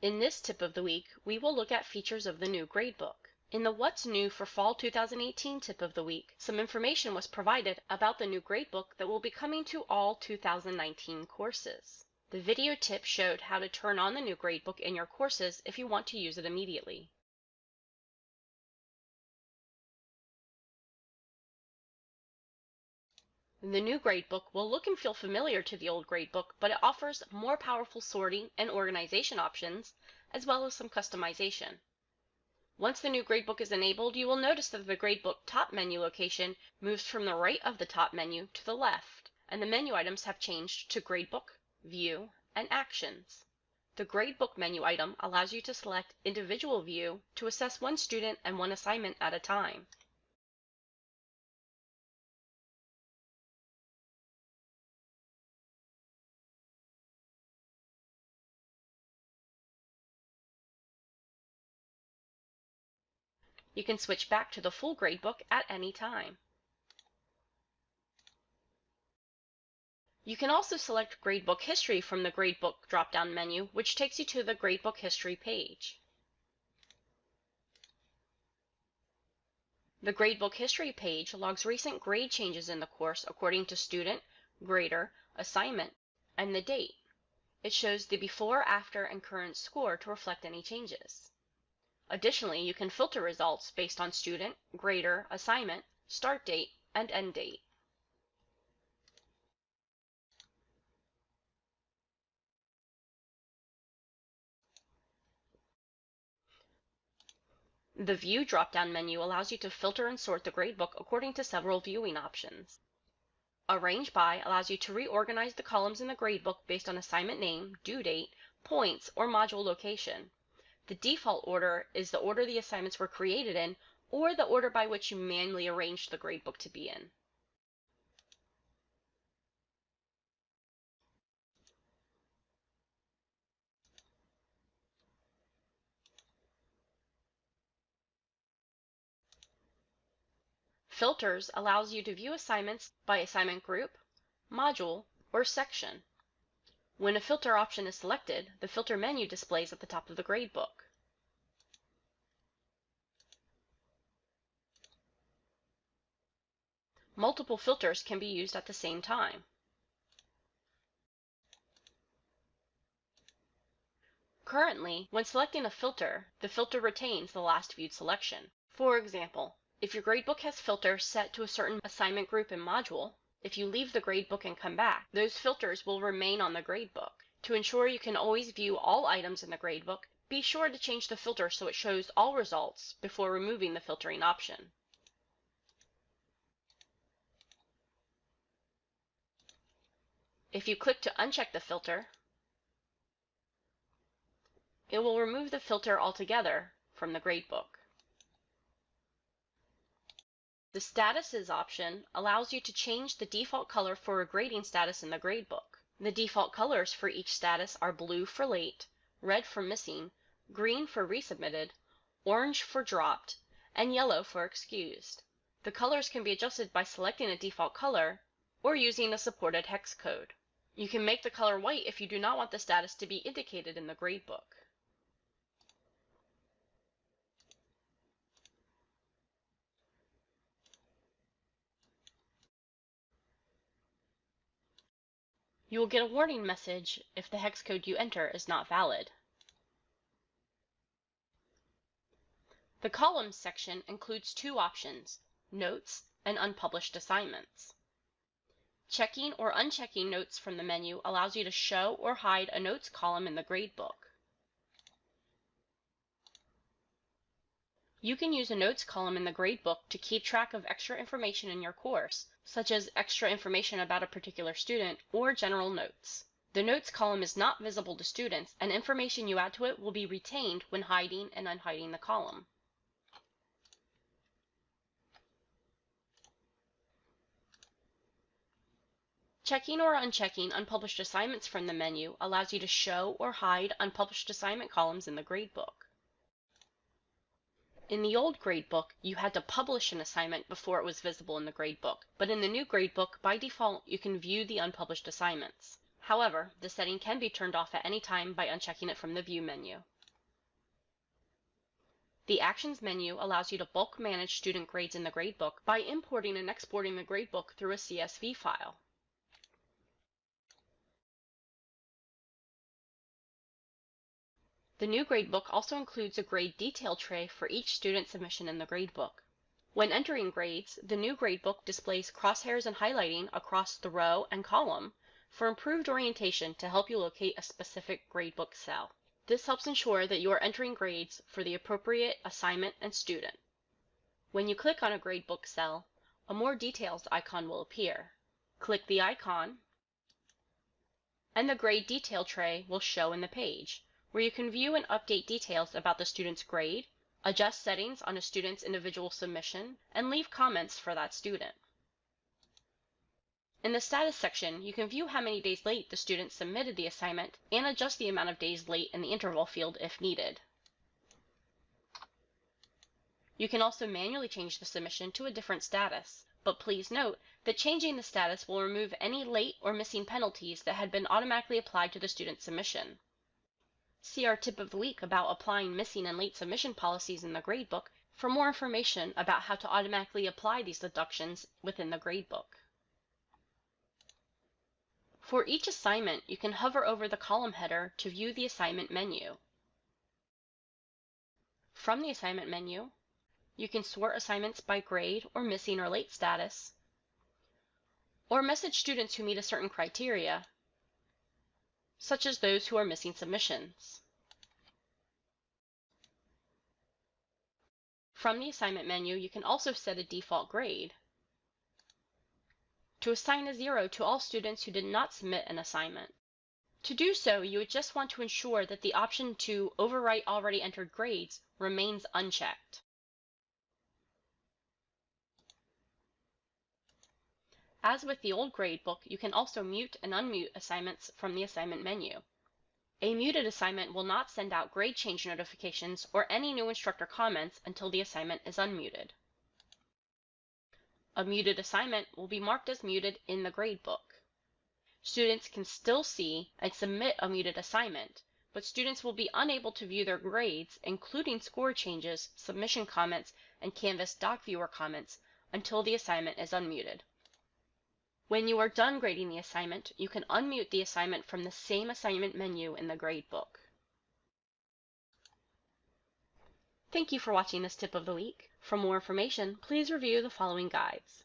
In this tip of the week, we will look at features of the new gradebook. In the What's New for Fall 2018 tip of the week, some information was provided about the new gradebook that will be coming to all 2019 courses. The video tip showed how to turn on the new gradebook in your courses if you want to use it immediately. The new gradebook will look and feel familiar to the old gradebook, but it offers more powerful sorting and organization options, as well as some customization. Once the new gradebook is enabled, you will notice that the gradebook top menu location moves from the right of the top menu to the left, and the menu items have changed to Gradebook, View, and Actions. The Gradebook menu item allows you to select Individual View to assess one student and one assignment at a time. You can switch back to the full gradebook at any time. You can also select Gradebook History from the Gradebook drop-down menu, which takes you to the Gradebook History page. The Gradebook History page logs recent grade changes in the course according to student, grader, assignment, and the date. It shows the before, after, and current score to reflect any changes. Additionally, you can filter results based on student, grader, assignment, start date, and end date. The View drop-down menu allows you to filter and sort the gradebook according to several viewing options. Arrange by allows you to reorganize the columns in the gradebook based on assignment name, due date, points, or module location. The default order is the order the assignments were created in or the order by which you manually arranged the gradebook to be in. Filters allows you to view assignments by assignment group, module, or section. When a filter option is selected, the filter menu displays at the top of the gradebook. Multiple filters can be used at the same time. Currently, when selecting a filter, the filter retains the last viewed selection. For example, if your gradebook has filters set to a certain assignment group and module, if you leave the gradebook and come back, those filters will remain on the gradebook. To ensure you can always view all items in the gradebook, be sure to change the filter so it shows all results before removing the filtering option. If you click to uncheck the filter, it will remove the filter altogether from the gradebook. The Statuses option allows you to change the default color for a grading status in the gradebook. The default colors for each status are blue for late, red for missing, green for resubmitted, orange for dropped, and yellow for excused. The colors can be adjusted by selecting a default color or using a supported hex code. You can make the color white if you do not want the status to be indicated in the gradebook. You will get a warning message if the hex code you enter is not valid. The Columns section includes two options, Notes and Unpublished Assignments. Checking or unchecking notes from the menu allows you to show or hide a notes column in the gradebook. You can use a notes column in the gradebook to keep track of extra information in your course, such as extra information about a particular student or general notes. The notes column is not visible to students, and information you add to it will be retained when hiding and unhiding the column. Checking or unchecking unpublished assignments from the menu allows you to show or hide unpublished assignment columns in the gradebook. In the old gradebook, you had to publish an assignment before it was visible in the gradebook, but in the new gradebook, by default, you can view the unpublished assignments. However, the setting can be turned off at any time by unchecking it from the View menu. The Actions menu allows you to bulk manage student grades in the gradebook by importing and exporting the gradebook through a CSV file. The new gradebook also includes a grade detail tray for each student submission in the gradebook. When entering grades, the new gradebook displays crosshairs and highlighting across the row and column for improved orientation to help you locate a specific gradebook cell. This helps ensure that you are entering grades for the appropriate assignment and student. When you click on a gradebook cell, a more details icon will appear. Click the icon, and the grade detail tray will show in the page, where you can view and update details about the student's grade, adjust settings on a student's individual submission, and leave comments for that student. In the status section, you can view how many days late the student submitted the assignment and adjust the amount of days late in the interval field if needed. You can also manually change the submission to a different status, but please note that changing the status will remove any late or missing penalties that had been automatically applied to the student's submission. See our tip of the week about applying missing and late submission policies in the gradebook for more information about how to automatically apply these deductions within the gradebook. For each assignment, you can hover over the column header to view the assignment menu. From the assignment menu, you can sort assignments by grade or missing or late status, or message students who meet a certain criteria such as those who are missing submissions. From the assignment menu, you can also set a default grade to assign a zero to all students who did not submit an assignment. To do so, you would just want to ensure that the option to overwrite already entered grades remains unchecked. As with the old gradebook, you can also mute and unmute assignments from the assignment menu. A muted assignment will not send out grade change notifications or any new instructor comments until the assignment is unmuted. A muted assignment will be marked as muted in the gradebook. Students can still see and submit a muted assignment, but students will be unable to view their grades, including score changes, submission comments, and Canvas Doc Viewer comments, until the assignment is unmuted. When you are done grading the assignment, you can unmute the assignment from the same assignment menu in the gradebook. Thank you for watching this tip of the week. For more information, please review the following guides.